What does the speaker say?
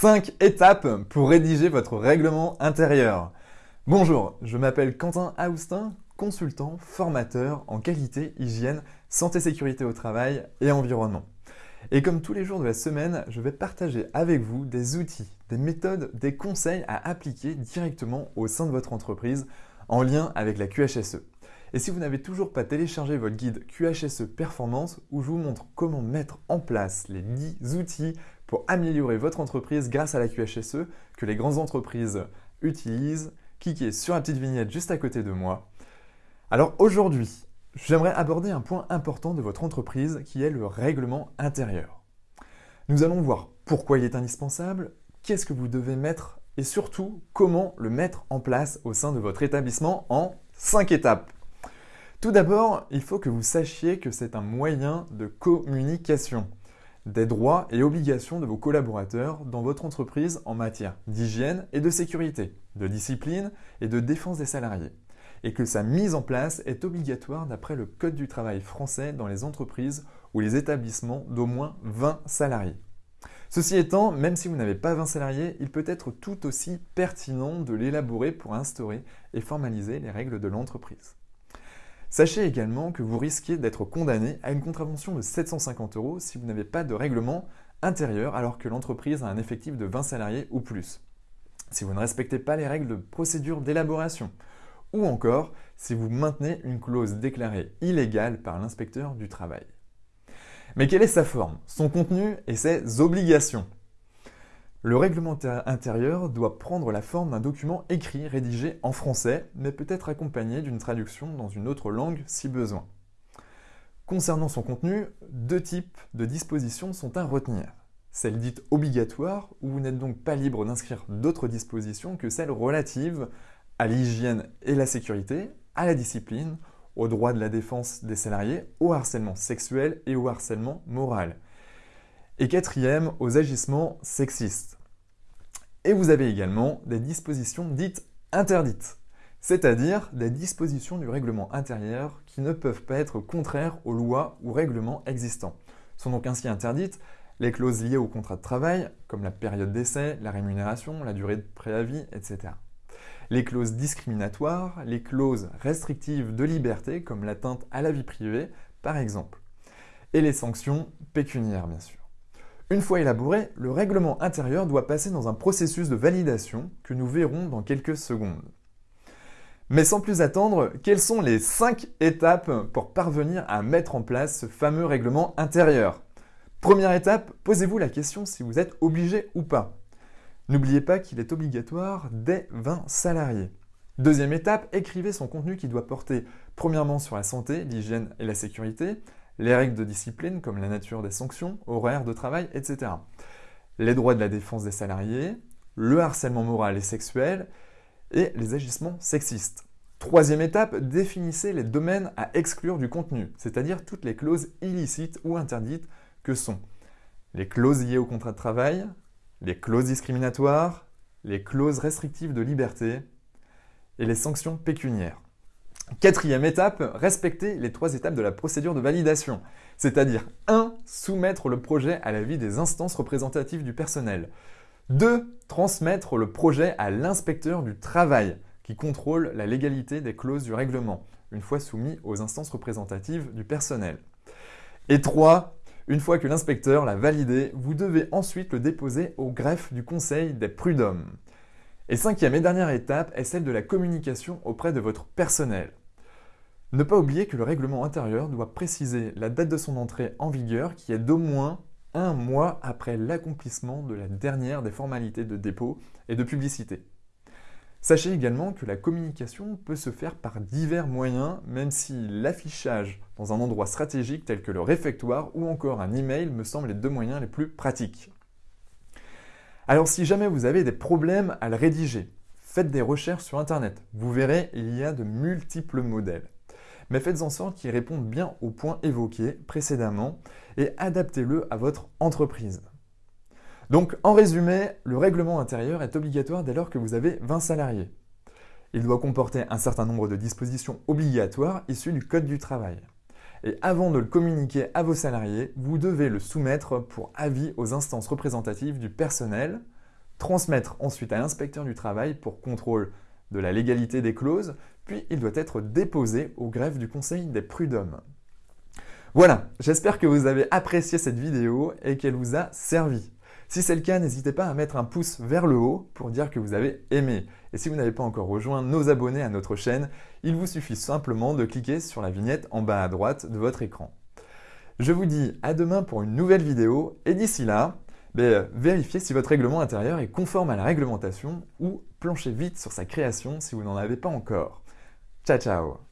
5 étapes pour rédiger votre règlement intérieur. Bonjour, je m'appelle Quentin Aoustin, consultant, formateur en qualité, hygiène, santé, sécurité au travail et environnement. Et comme tous les jours de la semaine, je vais partager avec vous des outils, des méthodes, des conseils à appliquer directement au sein de votre entreprise en lien avec la QHSE. Et si vous n'avez toujours pas téléchargé votre guide QHSE Performance où je vous montre comment mettre en place les 10 outils pour améliorer votre entreprise grâce à la QHSE que les grandes entreprises utilisent, cliquez sur la petite vignette juste à côté de moi. Alors aujourd'hui, j'aimerais aborder un point important de votre entreprise qui est le règlement intérieur. Nous allons voir pourquoi il est indispensable, qu'est-ce que vous devez mettre et surtout comment le mettre en place au sein de votre établissement en 5 étapes. Tout d'abord, il faut que vous sachiez que c'est un moyen de communication des droits et obligations de vos collaborateurs dans votre entreprise en matière d'hygiène et de sécurité, de discipline et de défense des salariés, et que sa mise en place est obligatoire d'après le Code du travail français dans les entreprises ou les établissements d'au moins 20 salariés. Ceci étant, même si vous n'avez pas 20 salariés, il peut être tout aussi pertinent de l'élaborer pour instaurer et formaliser les règles de l'entreprise. Sachez également que vous risquez d'être condamné à une contravention de 750 euros si vous n'avez pas de règlement intérieur alors que l'entreprise a un effectif de 20 salariés ou plus. Si vous ne respectez pas les règles de procédure d'élaboration ou encore si vous maintenez une clause déclarée illégale par l'inspecteur du travail. Mais quelle est sa forme, son contenu et ses obligations? Le règlement intérieur doit prendre la forme d'un document écrit rédigé en français, mais peut être accompagné d'une traduction dans une autre langue si besoin. Concernant son contenu, deux types de dispositions sont à retenir. Celle dite obligatoire, où vous n'êtes donc pas libre d'inscrire d'autres dispositions que celles relatives à l'hygiène et la sécurité, à la discipline, au droit de la défense des salariés, au harcèlement sexuel et au harcèlement moral. Et quatrième, aux agissements sexistes. Et vous avez également des dispositions dites interdites, c'est-à-dire des dispositions du règlement intérieur qui ne peuvent pas être contraires aux lois ou règlements existants. Sont donc ainsi interdites les clauses liées au contrat de travail, comme la période d'essai, la rémunération, la durée de préavis, etc. Les clauses discriminatoires, les clauses restrictives de liberté, comme l'atteinte à la vie privée, par exemple. Et les sanctions pécuniaires, bien sûr. Une fois élaboré, le règlement intérieur doit passer dans un processus de validation que nous verrons dans quelques secondes. Mais sans plus attendre, quelles sont les 5 étapes pour parvenir à mettre en place ce fameux règlement intérieur? Première étape, posez-vous la question si vous êtes obligé ou pas. N'oubliez pas qu'il est obligatoire dès 20 salariés. Deuxième étape, écrivez son contenu qui doit porter premièrement sur la santé, l'hygiène et la sécurité, les règles de discipline comme la nature des sanctions, horaires de travail, etc. Les droits de la défense des salariés, le harcèlement moral et sexuel et les agissements sexistes. Troisième étape, définissez les domaines à exclure du contenu, c'est-à-dire toutes les clauses illicites ou interdites que sont les clauses liées au contrat de travail, les clauses discriminatoires, les clauses restrictives de liberté et les sanctions pécuniaires. Quatrième étape, respecter les trois étapes de la procédure de validation. C'est-à-dire 1. Soumettre le projet à l'avis des instances représentatives du personnel. 2. Transmettre le projet à l'inspecteur du travail qui contrôle la légalité des clauses du règlement, une fois soumis aux instances représentatives du personnel. Et 3. Une fois que l'inspecteur l'a validé, vous devez ensuite le déposer au greffe du Conseil des prud'hommes. Et cinquième et dernière étape est celle de la communication auprès de votre personnel. Ne pas oublier que le règlement intérieur doit préciser la date de son entrée en vigueur qui est d'au moins un mois après l'accomplissement de la dernière des formalités de dépôt et de publicité. Sachez également que la communication peut se faire par divers moyens, même si l'affichage dans un endroit stratégique tel que le réfectoire ou encore un email me semblent les deux moyens les plus pratiques. Alors si jamais vous avez des problèmes à le rédiger, faites des recherches sur Internet. Vous verrez, il y a de multiples modèles. Mais faites en sorte qu'il réponde bien aux points évoqués précédemment et adaptez-le à votre entreprise. Donc en résumé, le règlement intérieur est obligatoire dès lors que vous avez 20 salariés. Il doit comporter un certain nombre de dispositions obligatoires issues du Code du travail. Et avant de le communiquer à vos salariés, vous devez le soumettre pour avis aux instances représentatives du personnel, transmettre ensuite à l'inspecteur du travail pour contrôle de la légalité des clauses, puis il doit être déposé au greffe du Conseil des prud'hommes. Voilà, j'espère que vous avez apprécié cette vidéo et qu'elle vous a servi. Si c'est le cas, n'hésitez pas à mettre un pouce vers le haut pour dire que vous avez aimé. Et si vous n'avez pas encore rejoint nos abonnés à notre chaîne, il vous suffit simplement de cliquer sur la vignette en bas à droite de votre écran. Je vous dis à demain pour une nouvelle vidéo et d'ici là, ben, vérifiez si votre règlement intérieur est conforme à la réglementation ou planchez vite sur sa création si vous n'en avez pas encore. Ciao ciao